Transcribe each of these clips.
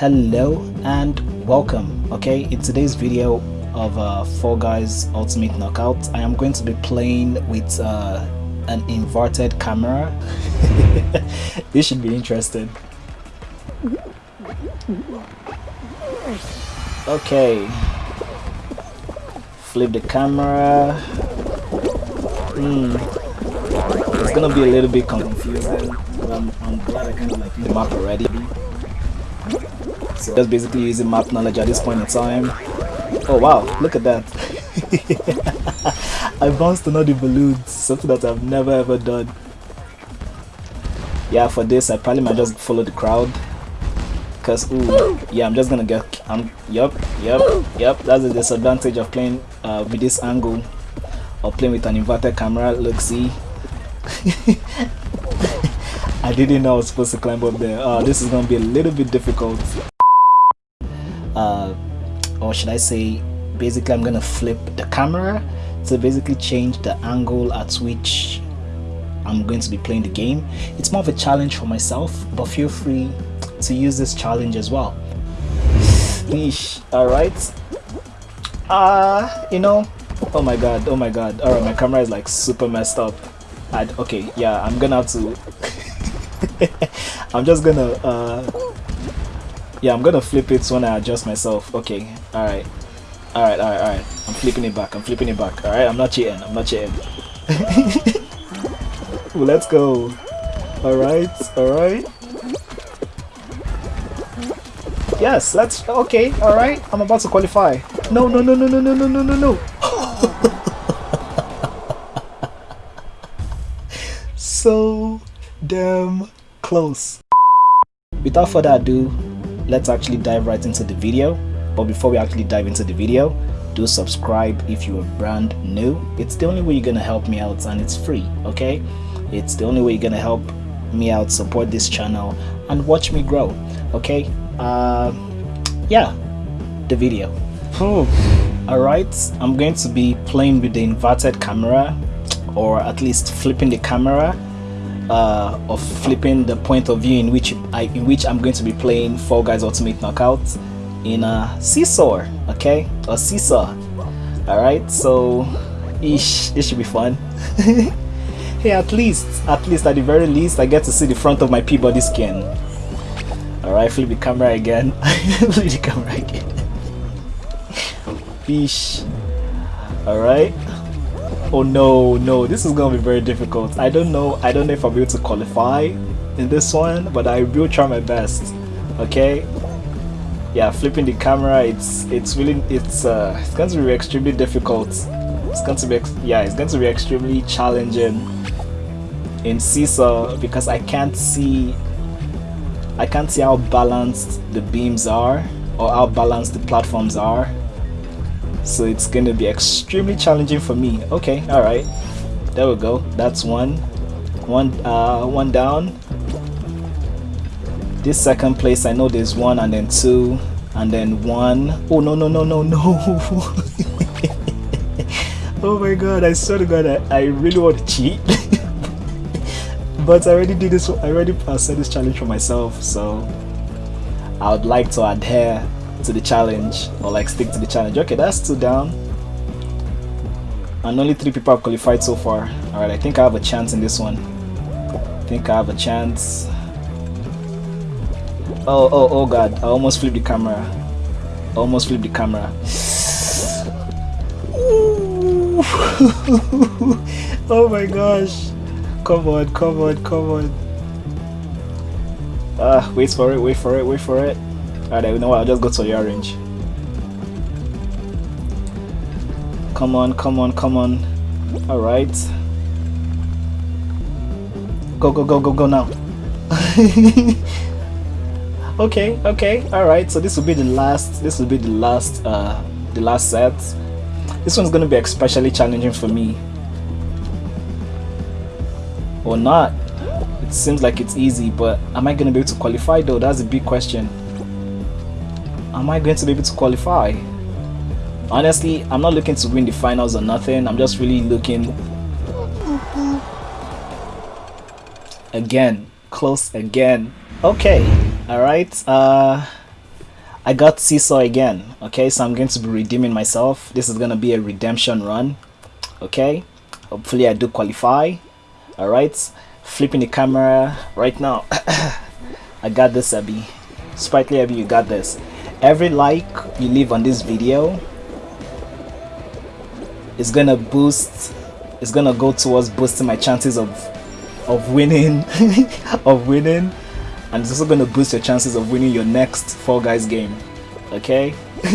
hello and welcome. Okay in today's video of uh, Fall Guys Ultimate Knockout. I am going to be playing with uh, an inverted camera. This should be interesting okay. Flip the camera. Hmm. It's gonna be a little bit confusing I'm, I'm glad I kind of like the map already so just basically using map knowledge at this point in time. Oh wow, look at that. I bounced another balloons, something that I've never ever done. Yeah, for this I probably might just follow the crowd. Cause ooh, yeah, I'm just gonna get I'm yep, yep, yep, that's the disadvantage of playing uh, with this angle or playing with an inverted camera. Look see. I didn't know I was supposed to climb up there. Uh, this is gonna be a little bit difficult uh, or should I say basically I'm gonna flip the camera to basically change the angle at which I'm going to be playing the game. It's more of a challenge for myself but feel free to use this challenge as well. Yeesh. all right. Uh you know oh my god oh my god. All right my camera is like super messed up. I'd, okay yeah I'm gonna have to I'm just gonna uh yeah, I'm gonna flip it when I adjust myself. Okay, alright. Alright, alright, alright. I'm flipping it back. I'm flipping it back. Alright, I'm not cheating. I'm not cheating. well, let's go. Alright, alright. Yes, that's okay. Alright, I'm about to qualify. No, no, no, no, no, no, no, no, no, no. so damn close. Without further ado, let's actually dive right into the video. But before we actually dive into the video do subscribe if you are brand new. It's the only way you're gonna help me out and it's free okay? It's the only way you're gonna help me out support this channel and watch me grow okay? Uh yeah the video. All right i'm going to be playing with the inverted camera or at least flipping the camera uh, of flipping the point of view in which I in which I'm going to be playing Fall Guys Ultimate Knockout in a seesaw, okay, a seesaw. All right, so ish, it should be fun. hey, at least, at least, at the very least, I get to see the front of my P-body skin. All right, flip the camera again. flip the camera again. Fish. All right oh no no this is gonna be very difficult. I don't know i don't know if i'll be able to qualify in this one but i will try my best okay? Yeah flipping the camera it's it's really it's uh it's going to be extremely difficult. It's going to be yeah it's going to be extremely challenging in seesaw because i can't see i can't see how balanced the beams are or how balanced the platforms are so it's gonna be extremely challenging for me. Okay all right. There we go. That's one. One uh one down. This second place i know there's one and then two and then one. Oh no no no no no. Oh my god i swear to god i, I really want to cheat. But i already did this i already set this challenge for myself so i would like to adhere to the challenge or like stick to the challenge. Okay that's two down. And only three people have qualified so far. All right i think i have a chance in this one. I think i have a chance. Oh oh oh god i almost flipped the camera. I almost flipped the camera. Oh my gosh. Come on come on come on. Ah wait for it wait for it wait for it Alright, you know what? I'll just go to your range. Come on, come on, come on. Alright. Go, go, go, go, go now. okay, okay, alright. So this will be the last, this will be the last, uh, the last set. This one's gonna be especially challenging for me. Or not. It seems like it's easy, but am I gonna be able to qualify though? That's a big question am I going to be able to qualify? Honestly, I'm not looking to win the finals or nothing. I'm just really looking again, close again. Okay, all right. Uh, I got seesaw again. Okay, so I'm going to be redeeming myself. This is gonna be a redemption run. Okay, hopefully I do qualify. All right, flipping the camera right now. I got this, Abby. Sprightly Abby, you got this. Every like you leave on this video is gonna boost. It's gonna go towards boosting my chances of of winning, of winning and it's also to boost your chances of winning your next Fall Guys game. Okay?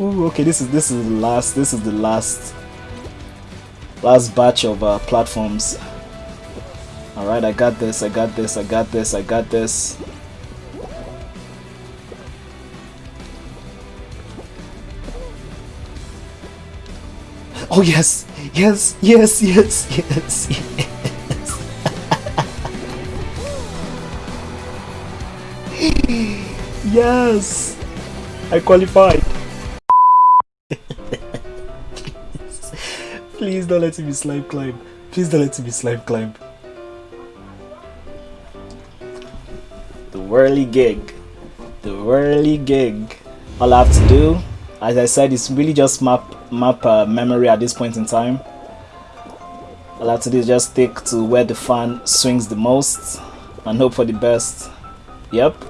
Ooh, okay, this is this is the last this is the last last batch of uh, platforms. All right, I got this. I got this. I got this. I got this. Oh yes, yes, yes, yes, yes, yes. yes! I qualified! Please don't let me slime climb. Please don't let me slime climb. The Whirlygig. The Whirlygig. All I have to do, as I said, is really just map map uh, memory at this point in time. I have to do just stick to where the fan swings the most and hope for the best. Yep.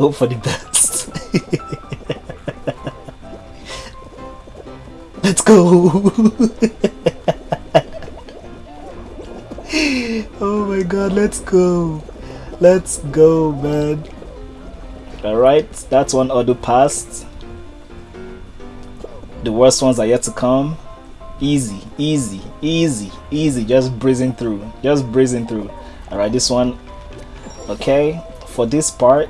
Hope for the best. Let's go. oh my god, let's go. Let's go, man. Alright, that's one auto passed. The worst ones are yet to come. Easy, easy, easy, easy. Just breezing through. Just breezing through. Alright, this one okay for this part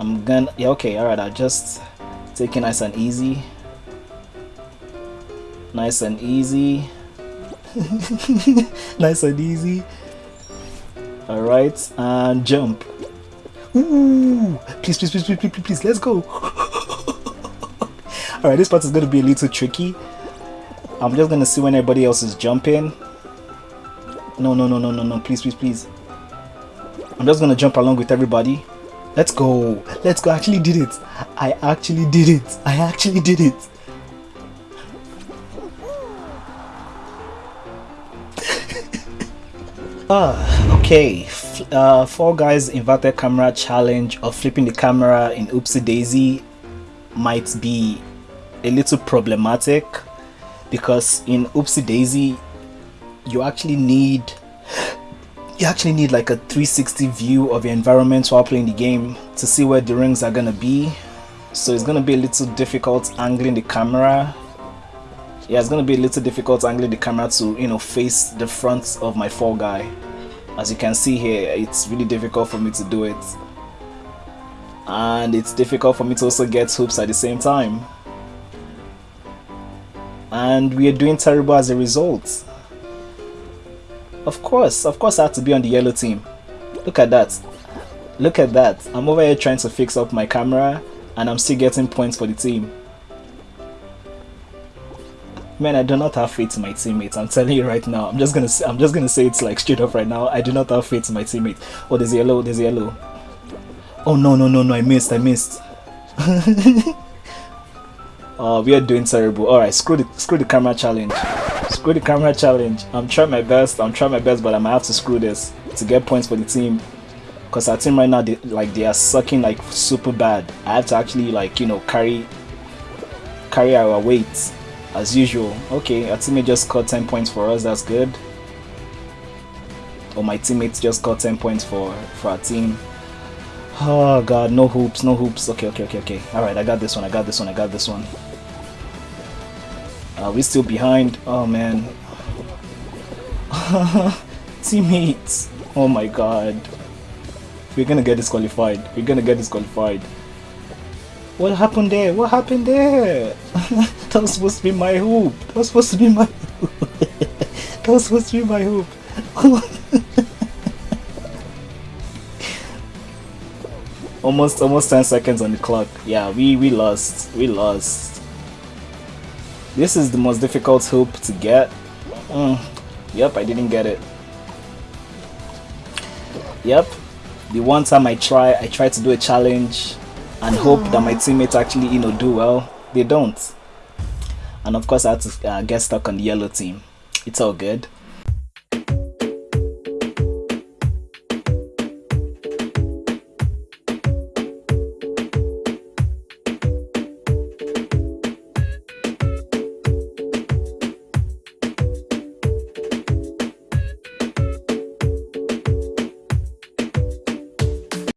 I'm gonna yeah okay alright I'll just take it nice and easy nice and easy nice and easy alright and jump Ooh, please please please please please please, please let's go alright this part is gonna be a little tricky I'm just gonna see when everybody else is jumping no no no no no no please please please I'm just gonna jump along with everybody. Let's go. Let's go. I actually did it. I actually did it. I actually did it. ah, okay. Uh, Fall Guys inverted camera challenge of flipping the camera in Hoopsie Daisy might be a little problematic because in Hoopsie Daisy you actually need you actually need like a 360 view of your environment while playing the game to see where the rings are gonna be. So it's gonna be a little difficult angling the camera. Yeah it's gonna be a little difficult angling the camera to you know face the front of my fall guy. As you can see here it's really difficult for me to do it. And it's difficult for me to also get hoops at the same time and we are doing terrible as a result of course, of course I had to be on the yellow team. Look at that. Look at that. I'm over here trying to fix up my camera and I'm still getting points for the team. Man, I do not have faith in my teammates. I'm telling you right now. I'm just gonna I'm just gonna say it's like straight up right now. I do not have faith in my teammates. Oh, there's yellow. There's yellow. Oh no no no no! I missed. I missed. oh, we are doing terrible. All right, screw the screw the camera challenge. Screw the camera challenge. I'm trying my best. I'm trying my best, but I might have to screw this to get points for the team. Cause our team right now, they, like they are sucking like super bad. I have to actually like you know carry carry our weight as usual. Okay, our teammate just got 10 points for us. That's good. Or oh, my teammates just got 10 points for for our team. Oh god, no hoops, no hoops. Okay, okay, okay, okay. All right, I got this one. I got this one. I got this one. Uh, we're still behind. Oh man. Teammates. Oh my god. We're gonna get disqualified. We're gonna get disqualified. What happened there? What happened there? that was supposed to be my hoop. That was supposed to be my hoop. that was supposed to be my hoop. almost almost 10 seconds on the clock. Yeah, we we lost. We lost. This is the most difficult hoop to get. Mm. Yep, I didn't get it. Yep, the one time I try, I try to do a challenge and hope that my teammates actually, you know, do well. They don't. And of course, I had to uh, get stuck on the yellow team. It's all good.